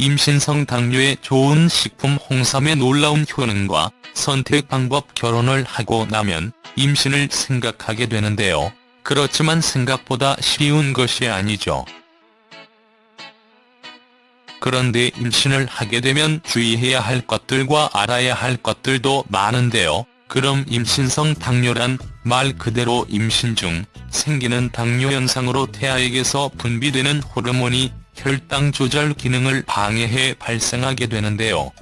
임신성 당뇨에 좋은 식품 홍삼의 놀라운 효능과 선택 방법 결혼을 하고 나면 임신을 생각하게 되는데요. 그렇지만 생각보다 쉬운 것이 아니죠. 그런데 임신을 하게 되면 주의해야 할 것들과 알아야 할 것들도 많은데요. 그럼 임신성 당뇨란 말 그대로 임신 중 생기는 당뇨 현상으로 태아에게서 분비되는 호르몬이 혈당 조절 기능을 방해해 발생하게 되는데요.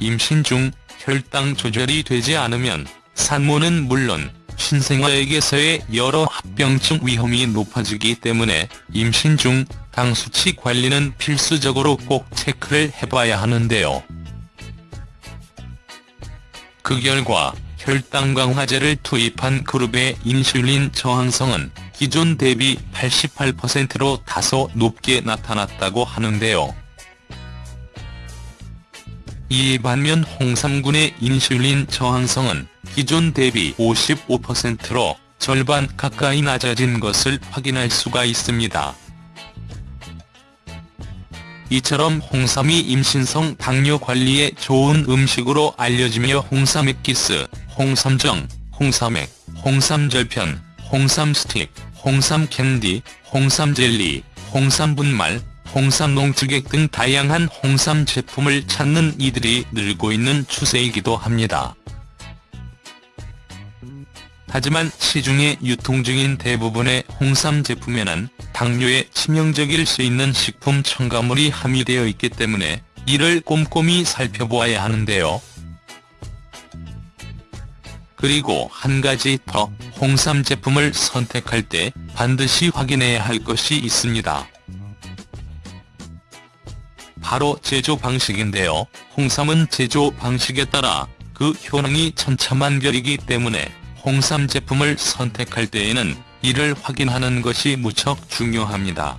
임신 중 혈당 조절이 되지 않으면 산모는 물론 신생아에게서의 여러 합병증 위험이 높아지기 때문에 임신 중 당 수치 관리는 필수적으로 꼭 체크를 해봐야 하는데요. 그 결과 혈당 강화제를 투입한 그룹의 인슐린 저항성은 기존 대비 88%로 다소 높게 나타났다고 하는데요. 이에 반면 홍삼군의 인슐린 저항성은 기존 대비 55%로 절반 가까이 낮아진 것을 확인할 수가 있습니다. 이처럼 홍삼이 임신성 당뇨 관리에 좋은 음식으로 알려지며 홍삼액기스, 홍삼정, 홍삼액, 홍삼절편, 홍삼 스틱, 홍삼 캔디, 홍삼 젤리, 홍삼 분말, 홍삼 농축액 등 다양한 홍삼 제품을 찾는 이들이 늘고 있는 추세이기도 합니다. 하지만 시중에 유통 중인 대부분의 홍삼 제품에는 당뇨에 치명적일 수 있는 식품 첨가물이 함유되어 있기 때문에 이를 꼼꼼히 살펴보아야 하는데요. 그리고 한 가지 더 홍삼 제품을 선택할 때 반드시 확인해야 할 것이 있습니다. 바로 제조 방식인데요. 홍삼은 제조 방식에 따라 그 효능이 천차만별이기 때문에 홍삼 제품을 선택할 때에는 이를 확인하는 것이 무척 중요합니다.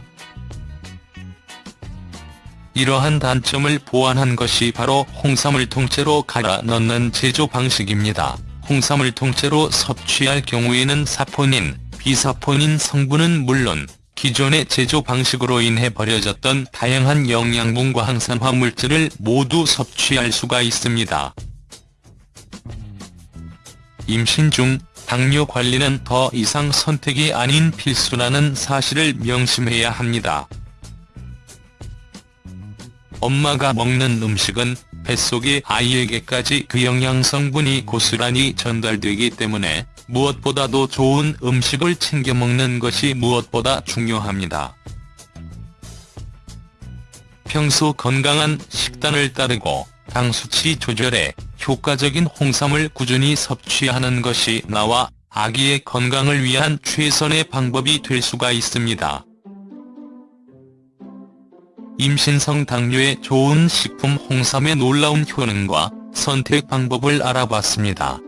이러한 단점을 보완한 것이 바로 홍삼을 통째로 갈아 넣는 제조 방식입니다. 홍삼을 통째로 섭취할 경우에는 사포닌, 비사포닌 성분은 물론 기존의 제조 방식으로 인해 버려졌던 다양한 영양분과 항산화 물질을 모두 섭취할 수가 있습니다. 임신 중 당뇨 관리는 더 이상 선택이 아닌 필수라는 사실을 명심해야 합니다. 엄마가 먹는 음식은 뱃속의 아이에게까지 그 영양성분이 고스란히 전달되기 때문에 무엇보다도 좋은 음식을 챙겨 먹는 것이 무엇보다 중요합니다. 평소 건강한 식단을 따르고 당 수치 조절에 효과적인 홍삼을 꾸준히 섭취하는 것이 나와 아기의 건강을 위한 최선의 방법이 될 수가 있습니다. 임신성 당뇨에 좋은 식품 홍삼의 놀라운 효능과 선택 방법을 알아봤습니다.